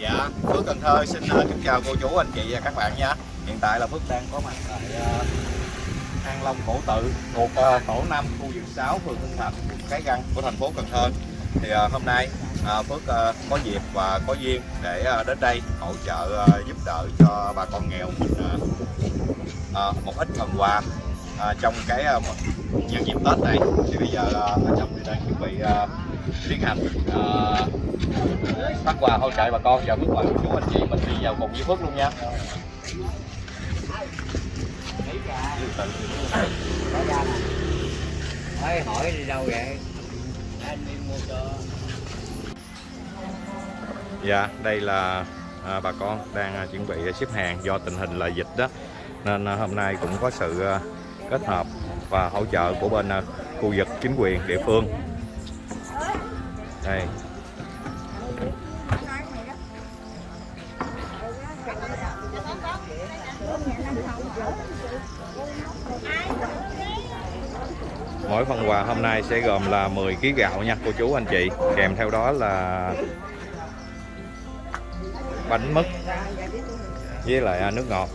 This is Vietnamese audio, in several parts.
Dạ, Phước Cần Thơ xin uh, kính chào cô chú, anh chị và các bạn nha. Hiện tại là Phước đang có mặt tại ờ, uh, An Long Cổ Tự thuộc uh, tổ 5, khu vực 6, phường Hưng Thạnh, quận Cái Răng của thành phố Cần Thơ. Thì uh, hôm nay uh, Phước uh, có dịp và có duyên để uh, đến đây hỗ trợ uh, giúp đỡ cho bà con nghèo uh, uh, một ít phần quà uh, trong cái uh, nhân dịp Tết này. Thì bây giờ uh, ở trong thì đang chuẩn bị uh, tiến hành uh, phát quà hỗ trợ bà con. Và bước quà của chú anh chị mình đi vào cùng với Phước luôn nha. Hỏi hỏi đi đâu vậy? Anh đi mua cho Dạ đây là à, bà con đang à, chuẩn bị xếp hàng do tình hình là dịch đó. Nên à, hôm nay cũng có sự à, kết hợp và hỗ trợ của bên à, khu vực chính quyền địa phương đây Mỗi phần quà hôm nay sẽ gồm là 10 kg gạo nha, cô chú, anh chị. Kèm theo đó là bánh mứt với lại à, nước ngọt.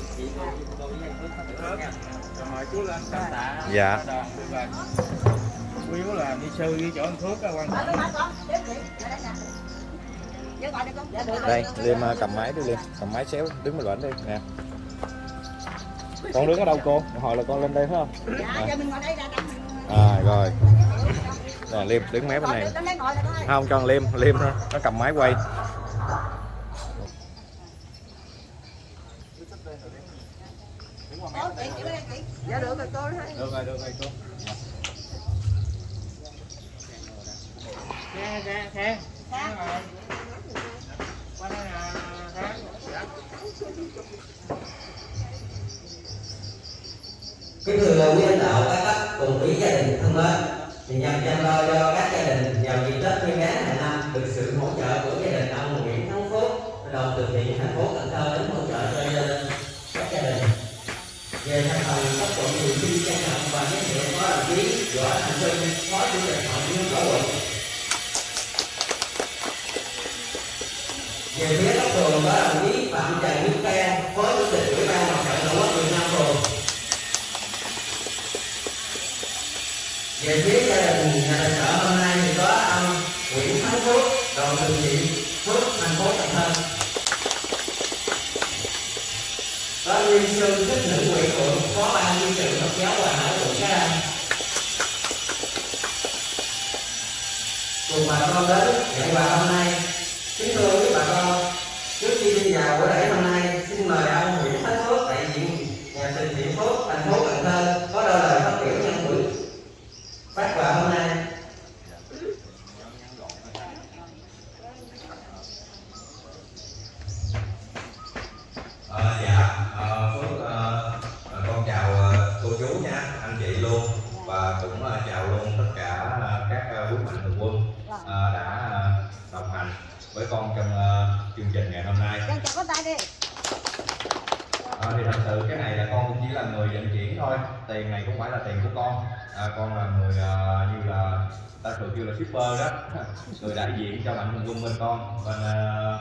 Dạ yếu là đi sư đi chỗ anh Phước á quan trọng đây liêm à, cầm máy đi liêm cầm máy xéo đứng bên bển đi nè. Con đứng ở đâu cô? Hồi là con lên đây phải không? À. rồi nè liêm đứng mé bên này. Không cho liêm liêm nó, nó cầm máy quay. Dạ được rồi cô. Thấy. được rồi được rồi cô Khang, khang, khang Khang rồi Qua đây Kính thưa quý lãnh đạo các cấp cùng quý gia đình thân mến, thì nhằm chăm lo cho các gia đình vào dịp Tết Nguyên đán hàng năm được sự hỗ trợ của gia đình ông Nguyễn Thắng Phước, đoàn từ thiện thành phố Cần Thơ đến hỗ trợ cho gia đình các gia đình. Về thành phần các quận huyện xin trân trọng và giới thiệu có đồng chí Võ Thành trung Phó Chủ tịch Hội liên hiệp quận. Về phía các phường có đồng chí Phạm Trần Đức Khen, Phó Chủ tịch Ủy ban Mặt trận Tổ quốc Việt Nam phường. về phía gia đình nhà tài trợ hôm nay thì có ông Nguyễn Thắng Phước đoàn từ thiện Phước thành phố Cần Thơ. Có Nguyên sư thích nữ quỷ phượng phó ban nhân sự Phật giáo Hòa Hải quận Cái Răng. Cùng bà con đến ngày quà hôm nay. À, con là người à, như là ta thường kêu là shipper đó, người đại diện cho mạnh thường quân bên con, bên à,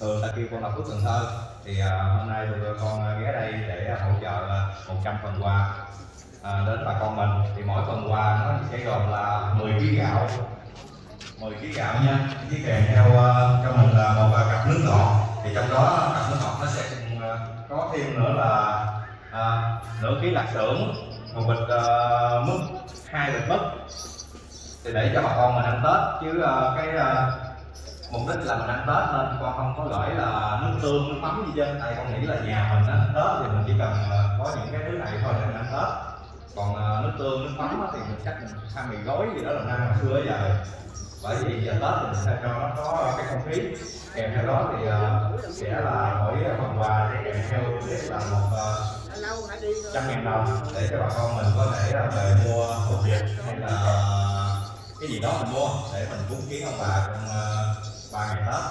thường ta kêu con là Phước Cần Thơ. Thì à, hôm nay tụi con ghé đây để hỗ trợ 100 phần quà à, đến bà con mình. Thì mỗi phần quà nó sẽ gồm là 10 kg gạo. 10 kg gạo nha. Với kèm theo à, cho mình là một à, cặp nước ngọt. Thì trong đó cặp nước ngọt nó sẽ à, có thêm nữa là à, nửa ký lạc xưởng một bịch uh, mứt hai bịch mứt thì để cho bà con mình ăn tết. Chứ uh, cái uh, mục đích là mình ăn tết nên con không có gửi là nước tương nước mắm gì trên tại con nghĩ là nhà mình á tết thì mình chỉ cần uh, có những cái thứ này thôi để mình ăn tết. Còn uh, nước tương nước mắm thì mình chắc mình ăn mì gói gì đó là ăn hồi xưa giờ. Bởi vì giờ tết thì mình sẽ cho nó có cái không khí. Kèm theo đó thì uh, sẽ là mỗi phần quà sẽ kèm theo là một uh, trăm ngàn đồng để cho bà con mình có thể ờ, là về mua hộp việc hay là cái gì đó mình mua để mình cúng kiến ông bà trong ờ, ba ngày tết.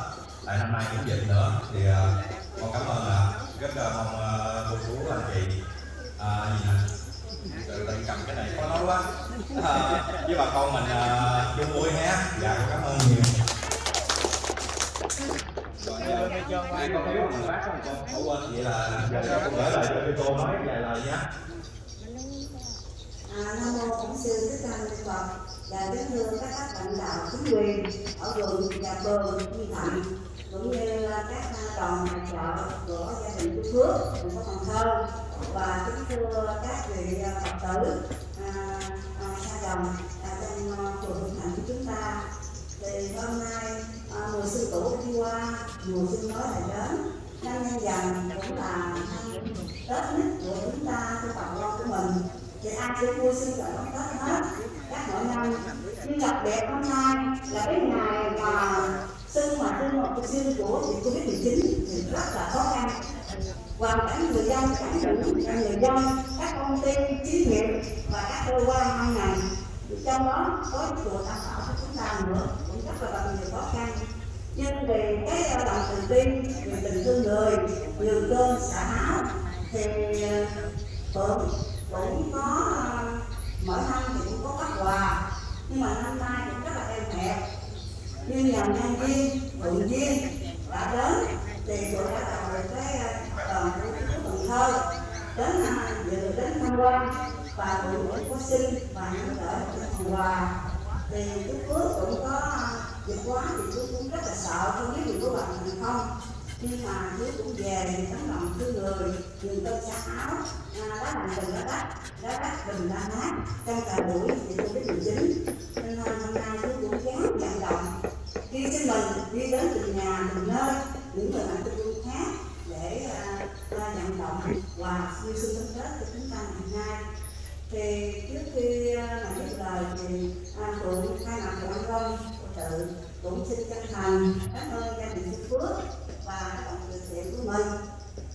Tại năm nay cũng dịch nữa thì ờ, con cảm ơn là rất là mong cô chú anh chị à, gì nè? Tự cầm cái này có nói quá. À, với bà con mình chung vui ha dạ con cảm ơn nhiều. Rồi, ai con phiếu mà bác không cô bỏ quên vậy là giờ con gửi lại cho cô nói vài lời nhé Nam mô Bổn sư Thích Ca Mâu Ni Phật và kính thưa các cấp lãnh đạo chính quyền ở vùng và phường Di Thạnh cũng như các đoàn hội trợ của gia đình Phú Phước thành phố Cần Thơ và kính thưa các vị Phật tử à, à, sa đồng à, trong à, phường Hưng Thạnh của chúng ta thì hôm nay à, mùa xuân cũ đi qua mùa xuân mới lại đến. Năm nhân dần cũng là Tết nhất của chúng ta, của bà con của mình. Thì ai cũng vui xuân và đón Tết hết. Các mỗi năm, nhưng đặc biệt hôm nay là cái ngày mà xuân mà xuân một xuân của dịch covid 19 thì rất là khó khăn. Và cảnh người dân, cả những người dân, các công ty xí nghiệp và các cơ quan ban ngành. Trong đó có chùa tam bảo của chúng ta nữa, cũng rất là gặp nhiều khó khăn nhưng vì cái ờ, lòng từ bi vì tình thương người, nhường cơm, xả áo, thì ờ, phượng cũng có ờ, mỗi năm thì cũng có các quà. Nhưng mà năm nay cũng rất là êm hẹp như nhằm nhân viên, phượng viên đã đến, thì phượng đã tạo được cái đoàn của chú Cần Thơ. Đến dự đến tham quan và cũng cũng có xin và những đỡ một quà. Thì chú Phước cũng có dịch quá thì chú cũng rất là sợ không biết mình có làm thành không. Nhưng mà chú cũng về thì tấm lòng thương người dùng tôi xa áo à, lá lành tình lá đắt đã đắt bình lá mát trong cả buổi thì tôi biết điều chính nên hôm nay chú cũng dám vận động. Khi xin mình đi đến từng nhà từng nơi những người bạn tôi khác để uh, vận động và như xuân tâm tết cho chúng ta ngày nay. Thì trước khi à, uh, nói lời thì à, uh, phượng khai mặt của anh Long sự cũng xin chân thành cảm ơn gia đình Phú Phước và các bạn từ thiện của mình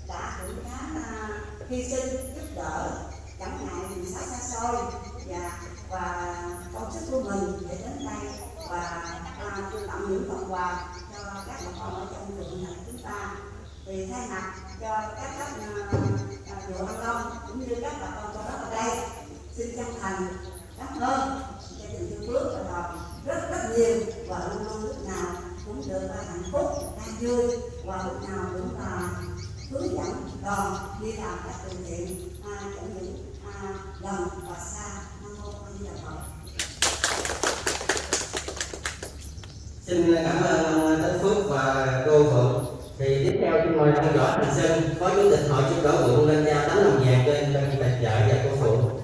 đã cũng khá à, hy sinh giúp đỡ chẳng ngại mình xa xa xôi và và công sức của mình để đến đây và uh, tặng những phần quà cho các bà con ở trong vườn thành chúng ta. Thì thay mặt cho các cấp à, chùa An Long cũng như các bà con trong đó ở đây xin chân thành cảm ơn gia đình sư Phước và đồng rất rất nhiều và luôn luôn lúc nào cũng được hạnh phúc an vui và lúc nào cũng là hướng dẫn đoàn đi làm các từ thiện à, chẳng những à, gần và xa nam mô a di đà phật. Xin cảm ơn ông Tấn Phước và cô Phượng. Thì tiếp theo chúng tôi đang rõ Thành Sơn phó chủ tịch hội chúc đỡ quận lên giao tấm lòng vàng cho anh Tân Tài Trợ và cô Phượng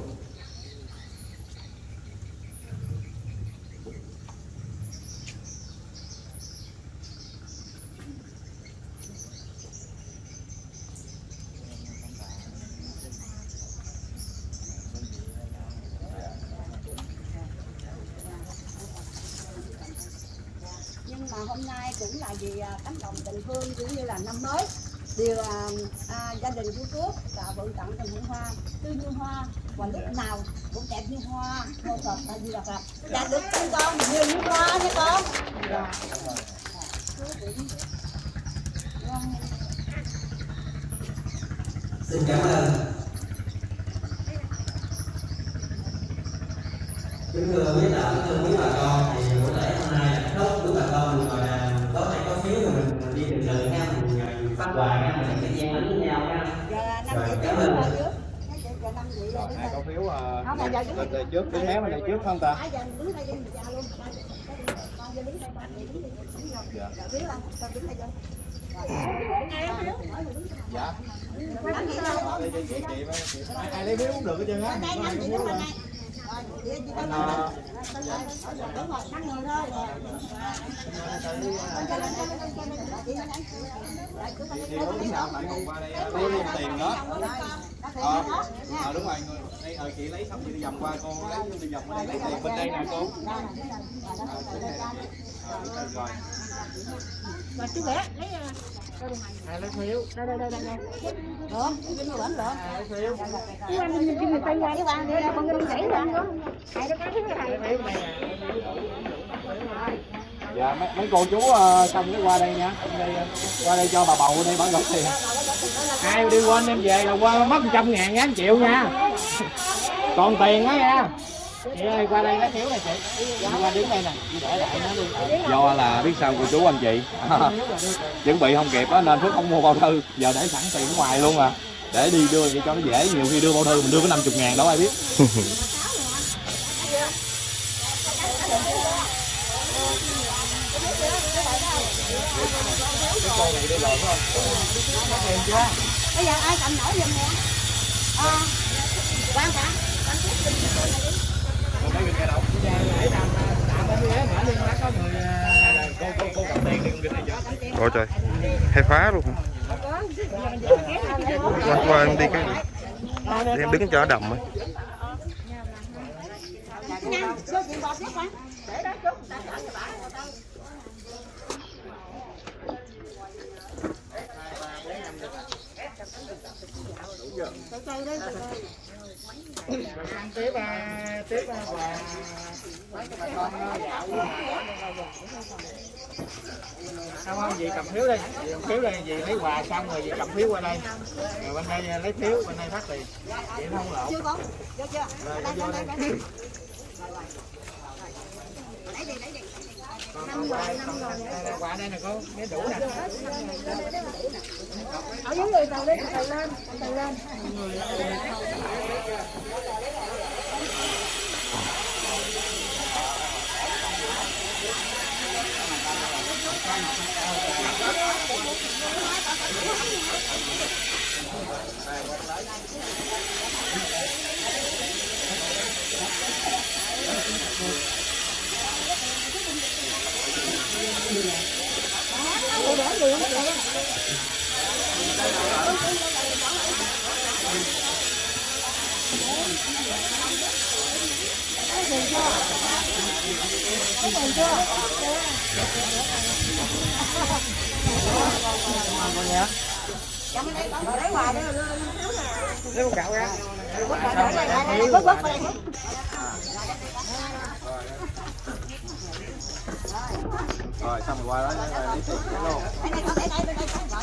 nhưng mà hôm nay cũng là vì à, tấm lòng tình thương cũng như là năm mới. Điều à, à, gia đình của Phước và vận tặng tình bông hoa tươi như hoa và lúc nào cũng đẹp như hoa ngô Phật là vì là Phật được con con nhiều như hoa nha con. Dạ. Xin cảm ơn. Kính thưa quý đạo kính thưa quý bà con. Quà nha mình sẽ gian bánh với nhau nha Rồi, cảm ơn. Rồi, ai có phiếu à, lên đây trước, đứng mé bên đây trước không ta? dạ Dạ. dạ Dạ. Ai lấy phiếu cũng được hết trơn á. Anh, à, đúng rồi người thôi Thì có lúc bạn còn qua đây lấy luôn tiền đó. Ờ, à, đúng rồi, người, đây, ờ, chị lấy xong chị đi vòng qua cô lấy đi vòng qua đây lấy tiền bên đây nè cô. à, là rồi. rồi chú bé lấy à, lấy phiếu đây đây đây đây đây được cái người bẩn lấy phiếu anh người tay qua đi con cái chảy ra hai đứa cái thứ lấy phiếu Dạ, mấy, mấy cô chú ờ, xong cái qua đây nha. Đây, ờ, qua đây cho bà bầu đây bà gửi tiền. ai đi quên em về là qua mất trăm ngàn ngàn triệu nha còn tiền đó nha chị ơi qua đây lấy phiếu này chị. Qua đứng đây nè nó do là biết sao cô chú anh chị. Chuẩn bị không kịp á nên phước không mua bao thư. Giờ để sẵn tiền ở ngoài luôn à. Để đi đưa vậy cho nó dễ. Nhiều khi đưa bao thư mình đưa có 50 ngàn đâu ai biết. Bây giờ ai cầm nổi giùm nè? À, quan trọng Ôi trời Hay phá luôn Qua, qua em đi cái Để em đứng cho nó đầm ấy. nhanh số tiền bọt nhất quan bà đi, tiếp à, à, và không không gì cầm phiếu đây. Gì cầm phiếu đây gì lấy quà xong rồi gì cầm phiếu qua đây. Rồi bên đây lấy phiếu bên đây phát tiền. Nó không lộn. Chưa con chưa? Chưa đây đây đây. đây lấy đi lấy đi. Năm rồi năm rồi. Quà đây nè cô mấy đủ nè. Ở dưới người từ lên từ lên. Từ lên Cầm đây con lấy quà đây lấy gạo ra Bớt bớt đây rồi xong rồi qua đó lấy tiền luôn Đây đây con để đây đây đây rồi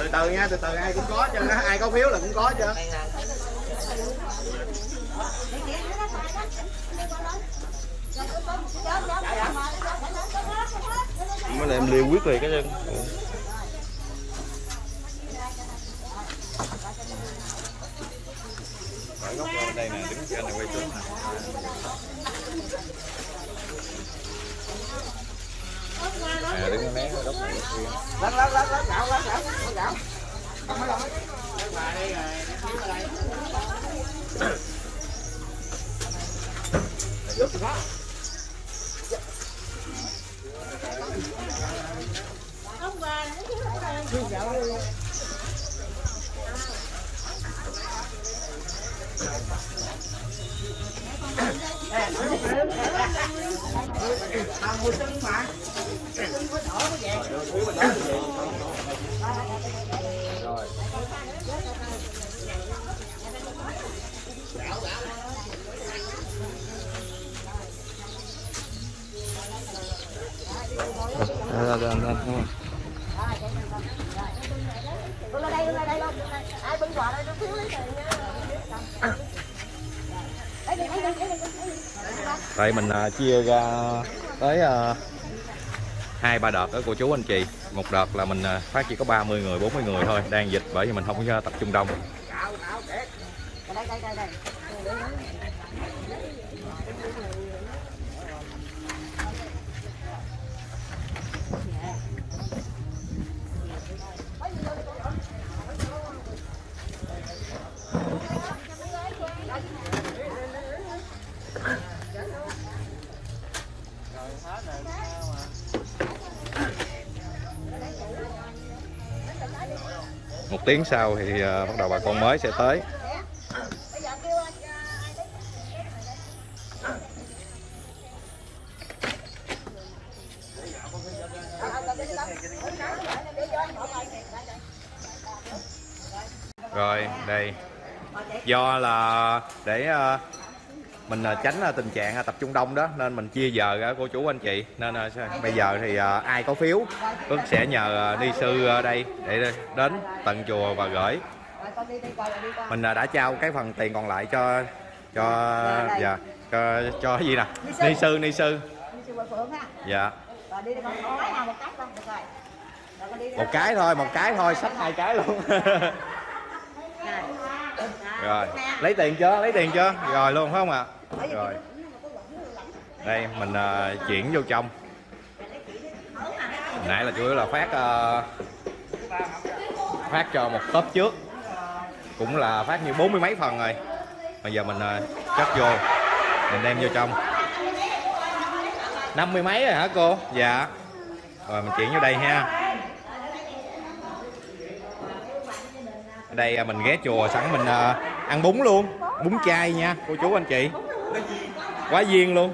từ từ nha từ từ ai cũng có chứ ai có phiếu là cũng có chứ Mới là em liêu quyết liệt cái chân Ở góc đây nè, đứng trên này quay xuống nè. À, đứng cái mé góc này kia. lắc lắc lắc lắc gạo lắc gạo lắc gạo không phải đâu lấy quà đây rồi lấy phiếu qua đây Giúp thì có. Rồi, rồi, rồi, rồi, rồi. Đây mình à, chia ra tới à, hai, ba đợt đó, cô chú anh chị. Một đợt là mình à, phát chỉ có 30 người 40 người thôi, đang dịch bởi vì mình không có tập trung đông. Tiếng sau thì uh, bắt đầu bà con mới sẽ tới. Rồi đây. Do là để uh, mình à, tránh à, tình trạng à, tập trung đông đó nên mình chia giờ à, cô chú anh chị. Nên à, bây giờ thì à, ai có phiếu Phước sẽ nhờ à, ni sư đây để đến tận chùa và gửi. Mình à, đã trao cái phần tiền còn lại cho cho dạ cho cho cái gì nè? Ni sư. ni sư dạ. Một cái thôi một cái thôi xách hai cái luôn. Rồi. Lấy tiền chưa? Lấy tiền chưa? Rồi luôn phải không ạ? đây rồi. Đây mình à, chuyển vô trong. Hồi nãy là chủ yếu là phát ờ, phát cho một tốp trước. Cũng là phát như bốn mươi mấy phần rồi. Bây giờ mình ờ, chất vô. Mình đem vô trong. Năm mươi mấy rồi hả cô? Dạ. Rồi mình chuyển vô đây ha. Ở đây ờ, mình ghé chùa sẵn mình ờ, ăn bún luôn. Bún chay nha cô chú anh chị quá duyên luôn.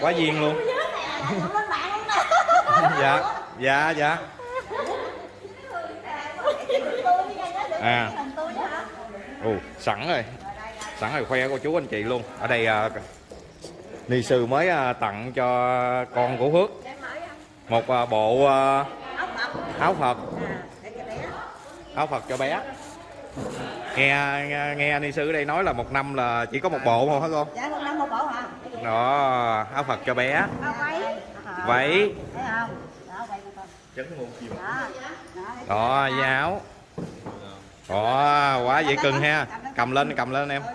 Quá duyên luôn. Dạ dạ dạ. À. Ồ sẵn rồi. Sẵn rồi khoe cô chú anh chị luôn. Ở đây à, ni sư mới à, tặng cho con của phước. Một à, bộ à, áo phật. Áo phật cho bé nghe nghe, nghe ni sư ở đây nói là một năm là chỉ có một bộ thôi hả cô Dạ một năm một bộ hả? đó áo phật cho bé Áo váy. không? Đó vậy con. chấn ngôn chim Đó. Quá dễ cưng ha cầm lên cầm lên em không?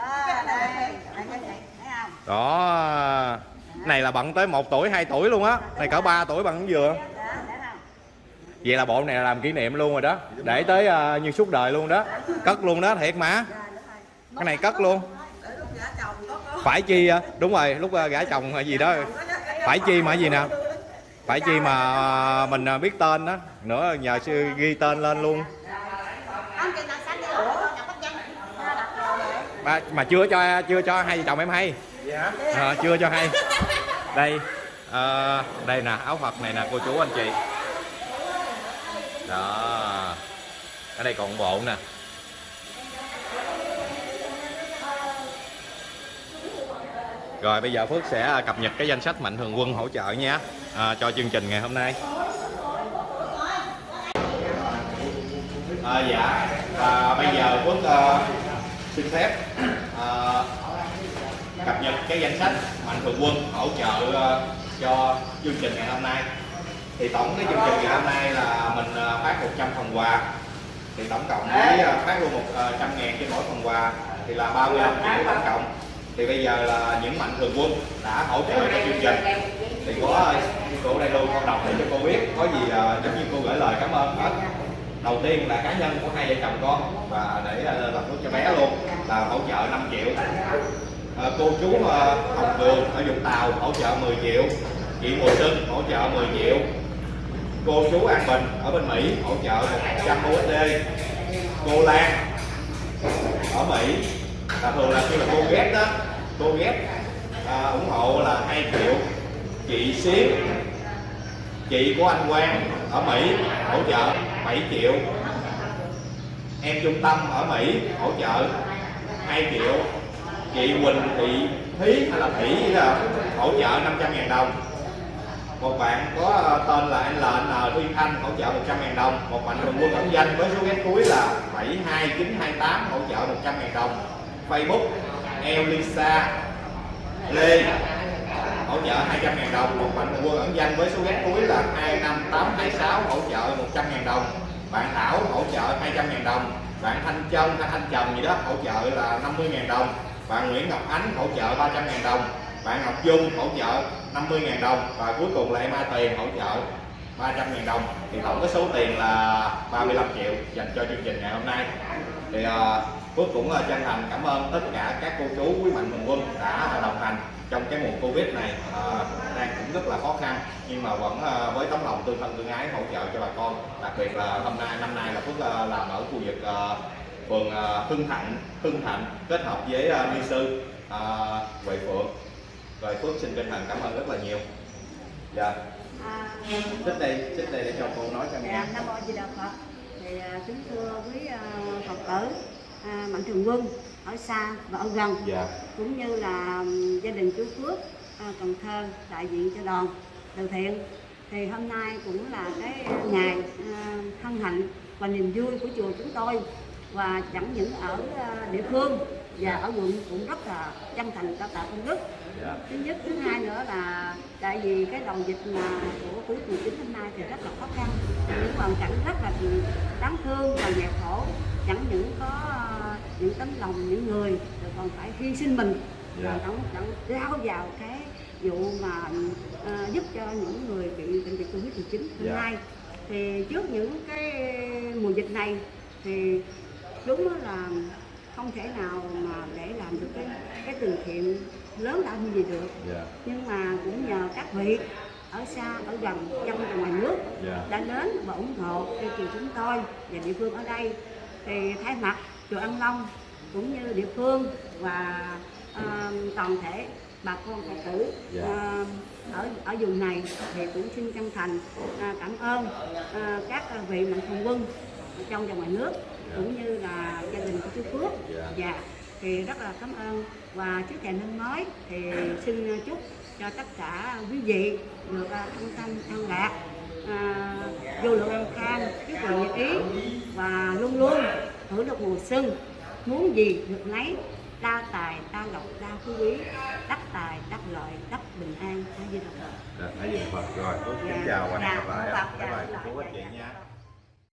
đó Cái này là bận tới 1 tuổi 2 tuổi luôn á này cỡ 3 tuổi bằng cái dừa Đó, thấy không? Vậy là bộ này là làm kỷ niệm luôn rồi đó. Để tới à, như suốt đời luôn đó. Cất luôn đó thiệt mà. Cái này cất luôn. Phải chi à, đúng rồi lúc à, gả chồng hay gì đó. Phải chi mà gì nè? Phải chi mà à, mình à, biết tên đó. Nữa nhờ sư ghi tên lên luôn. À, ba, mà chưa cho chưa cho hai vợ chồng em hay. Ờ, chưa cho hay. Đây ờ, đây nè áo phật này nè cô chú anh chị đó. Ở đây còn bộ nè. Rồi bây giờ Phước sẽ à, cập nhật cái danh sách mạnh thường quân hỗ trợ nha. À, cho chương trình ngày hôm nay. À, dạ. À, bây giờ Phước à, xin phép à, cập nhật cái danh sách mạnh thường quân hỗ trợ à, cho chương trình ngày hôm nay thì tổng cái chương trình ngày hôm nay là mình ờ, phát 100 phần quà. Thì tổng cộng với ờ, phát luôn 100 ngàn trên mỗi phần quà thì là 35 triệu tổng cộng. Thì bây giờ là những mạnh thường quân đã hỗ trợ cho chương trình. Thì có ờ, cô đây luôn con đọc để cho cô biết có gì ờ, giống như cô gửi lời cảm ơn hết. Đầu tiên là cá nhân của hai vợ chồng con và để ờ, làm thuốc cho bé luôn là hỗ trợ 5 triệu. Ờ, cô chú ờ, Hồng Cường ở Vũng Tàu hỗ trợ 10 triệu. Chị Mùa Xuân hỗ trợ 10 triệu cô chú An Bình ở bên Mỹ hỗ trợ 100 USD cô Lan ở Mỹ. Là thường là khi mà cô ghép đó cô ghép à, ủng hộ là 2 triệu chị Xíu chị của anh Quang ở Mỹ hỗ trợ 7 triệu. Em trung tâm ở Mỹ hỗ trợ 2 triệu. Chị Quỳnh Thị Thí hay là Thủy gì hỗ trợ 500 ngàn đồng một bạn có ờ, tên là anh LN ờ, Thuyên Thanh hỗ trợ 100.000 đồng. Một mạnh thường quân ẩn danh với số ghét cuối là 72928 hỗ trợ 100.000 đồng. Facebook Elisa Lê hỗ trợ 200.000 đồng. Một mạnh thường quân ẩn danh với số ghét cuối là 25826 hỗ trợ 100.000 đồng. Bạn Thảo hỗ trợ 200.000 đồng. Bạn Thanh Trân hay Thanh Trần gì đó hỗ trợ là 50.000 đồng. Bạn Nguyễn Ngọc Ánh hỗ trợ 300.000 đồng bạn Ngọc Dung hỗ trợ 50 ngàn đồng và cuối cùng là em A Tiền hỗ trợ 300 ngàn đồng. Thì tổng cái số tiền là 35 triệu dành cho chương trình ngày hôm nay. Thì uh, Phước cũng ờ, chân thành cảm ơn tất cả các cô chú quý mạnh thường quân đã đồng hành trong cái mùa Covid này. Uh, đang cũng rất là khó khăn nhưng mà vẫn uh, với tấm lòng tương thân tương ái hỗ trợ cho bà con. Đặc biệt là hôm nay năm nay là Phước uh, làm ở khu vực uh, phường uh, Hưng Thạnh Hưng Thạnh kết hợp với uh, ni sư uh, Huệ Phượng rồi Phước xin chân thành cảm ơn rất là nhiều. Dạ. À, xích đây xích đây để cho cô nói cho nghe. Dạ, Nam Mô Di Đà Phật. Thì à, kính thưa quý à, Phật tử, à, mạnh thường quân ở xa và ở gần. Dạ. Cũng như là gia đình chú Phước à, Cần Thơ đại diện cho đoàn từ thiện. Thì hôm nay cũng là cái ngày à, hân hạnh và niềm vui của chùa chúng tôi và chẳng những ở địa phương và ở quận cũng rất là chân thành cao tạ công đức dạ. Thứ nhất thứ hai nữa là tại vì cái đầu dịch mà của covid 19 hôm nay thì rất là khó khăn. Những hoàn cảnh rất là đáng thương và nghèo khổ. Chẳng những có ờ, những tấm lòng những người rồi còn phải hy sinh mình. Dạ. và đóng đóng lao vào cái vụ mà ờ, giúp cho những người bị bệnh dịch covid 19 hôm Dạ. nay. Thì trước những cái mùa dịch này thì đúng là không thể nào mà để làm được cái cái từ thiện lớn lao như vậy được. Dạ. Nhưng mà cũng nhờ các vị ở xa ở gần trong và ngoài nước dạ. đã đến và ủng hộ cho chùa chúng tôi và địa phương ở đây. Thì thay mặt chùa An Long cũng như địa phương và ờ, toàn thể bà con phật tử Dạ. ờ, ở ở vùng này thì cũng xin chân thành ờ, cảm ơn ờ, các vị mạnh thường quân trong và ngoài nước cũng như là gia đình của chú Phước. Dạ. dạ thì rất là cảm ơn. Và trước thềm năm mới thì xin chúc cho tất cả quý vị được à, thanh thanh an lạc à, vô lượng an khang chúc mừng nhật ý và luôn luôn hưởng được mùa xuân. Muốn gì được nấy đa tài đa lộc đa phú quý đắc tài đắc lợi đắc bình an. A di đà phật dạ hãy dừng phật. Rồi Dạ. kính chào và hẹn Dạ, gặp lại Phật, ạ. bye dạ, bye. Dạ, cô dạ, anh chị dạ. nha